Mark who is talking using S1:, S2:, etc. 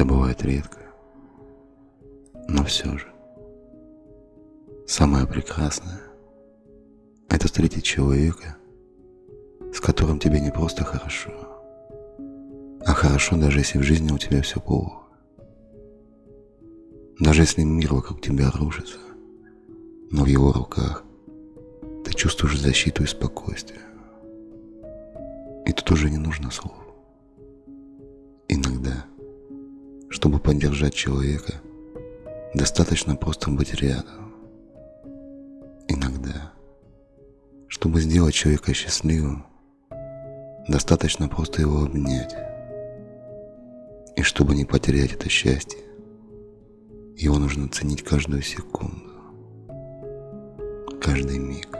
S1: Это бывает редко, но все же. Самое прекрасное – это встретить человека, с которым тебе не просто хорошо, а хорошо даже если в жизни у тебя все плохо. Даже если мир вокруг тебя рушится, но в его руках ты чувствуешь защиту и спокойствие. И тут уже не нужно слов. Иногда, чтобы поддержать человека, достаточно просто быть рядом. Иногда, чтобы сделать человека счастливым, достаточно просто его обнять. И чтобы не потерять это счастье, его нужно ценить каждую секунду, каждый миг.